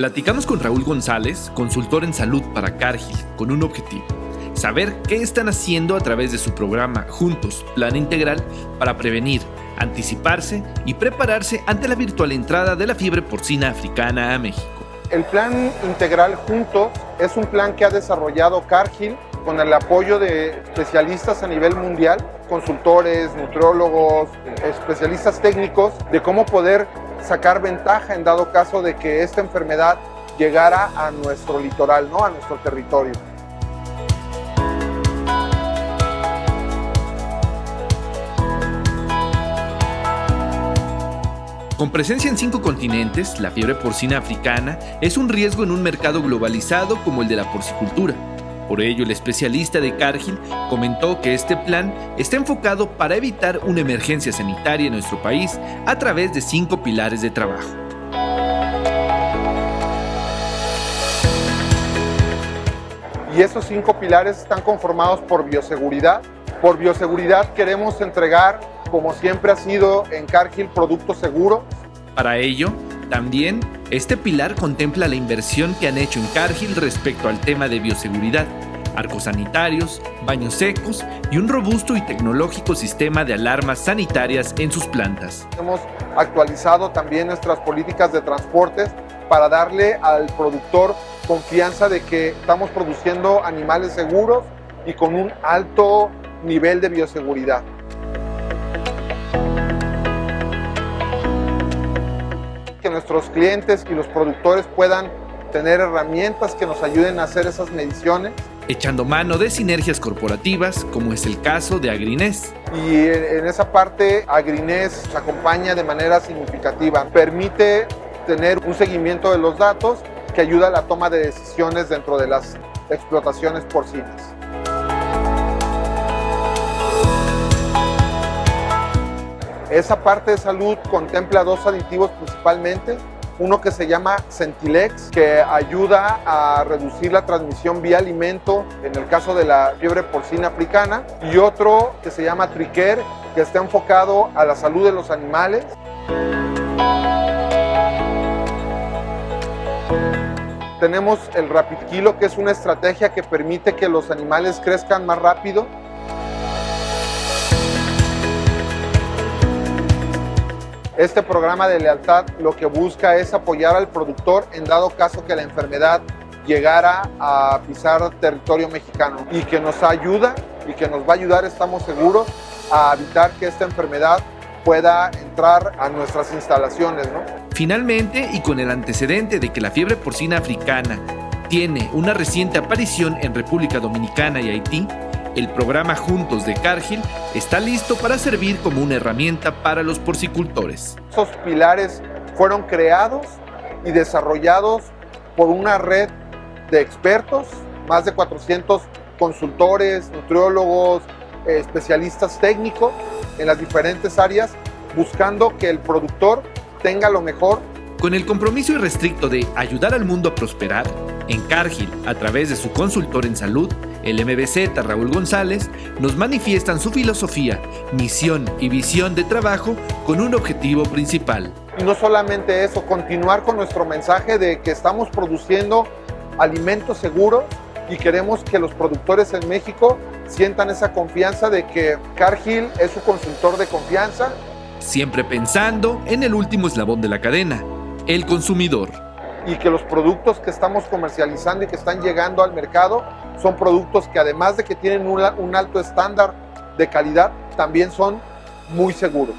Platicamos con Raúl González, consultor en salud para Cargill, con un objetivo, saber qué están haciendo a través de su programa Juntos, Plan Integral, para prevenir, anticiparse y prepararse ante la virtual entrada de la fiebre porcina africana a México. El Plan Integral Juntos es un plan que ha desarrollado Cargill con el apoyo de especialistas a nivel mundial, consultores, nutriólogos, especialistas técnicos, de cómo poder sacar ventaja en dado caso de que esta enfermedad llegara a nuestro litoral, ¿no? a nuestro territorio. Con presencia en cinco continentes, la fiebre porcina africana es un riesgo en un mercado globalizado como el de la porcicultura. Por ello, el especialista de Cargill comentó que este plan está enfocado para evitar una emergencia sanitaria en nuestro país a través de cinco pilares de trabajo. Y esos cinco pilares están conformados por bioseguridad. Por bioseguridad queremos entregar, como siempre ha sido en Cargill, productos seguros. Para ello, también, este pilar contempla la inversión que han hecho en Cargill respecto al tema de bioseguridad, arcos sanitarios, baños secos y un robusto y tecnológico sistema de alarmas sanitarias en sus plantas. Hemos actualizado también nuestras políticas de transportes para darle al productor confianza de que estamos produciendo animales seguros y con un alto nivel de bioseguridad. que nuestros clientes y los productores puedan tener herramientas que nos ayuden a hacer esas mediciones. Echando mano de sinergias corporativas, como es el caso de Agrinés. Y en esa parte, Agrinés acompaña de manera significativa. Permite tener un seguimiento de los datos que ayuda a la toma de decisiones dentro de las explotaciones porcinas. Esa parte de salud contempla dos aditivos principalmente. Uno que se llama Centilex, que ayuda a reducir la transmisión vía alimento en el caso de la fiebre porcina africana. Y otro que se llama Tricare, que está enfocado a la salud de los animales. Tenemos el Rapid Kilo, que es una estrategia que permite que los animales crezcan más rápido Este programa de lealtad lo que busca es apoyar al productor en dado caso que la enfermedad llegara a pisar territorio mexicano y que nos ayuda y que nos va a ayudar, estamos seguros, a evitar que esta enfermedad pueda entrar a nuestras instalaciones. Finalmente, y con el antecedente de que la fiebre porcina africana tiene una reciente aparición en República Dominicana y Haití, el programa Juntos de Cargill está listo para servir como una herramienta para los porcicultores. Esos pilares fueron creados y desarrollados por una red de expertos, más de 400 consultores, nutriólogos, especialistas técnicos en las diferentes áreas, buscando que el productor tenga lo mejor. Con el compromiso irrestricto de ayudar al mundo a prosperar, en Cargill, a través de su consultor en salud, el MBZ Raúl González, nos manifiestan su filosofía, misión y visión de trabajo con un objetivo principal. Y no solamente eso, continuar con nuestro mensaje de que estamos produciendo alimentos seguros y queremos que los productores en México sientan esa confianza de que Cargill es su consultor de confianza. Siempre pensando en el último eslabón de la cadena, el consumidor y que los productos que estamos comercializando y que están llegando al mercado son productos que además de que tienen un, alto estándar de calidad, también son muy seguros.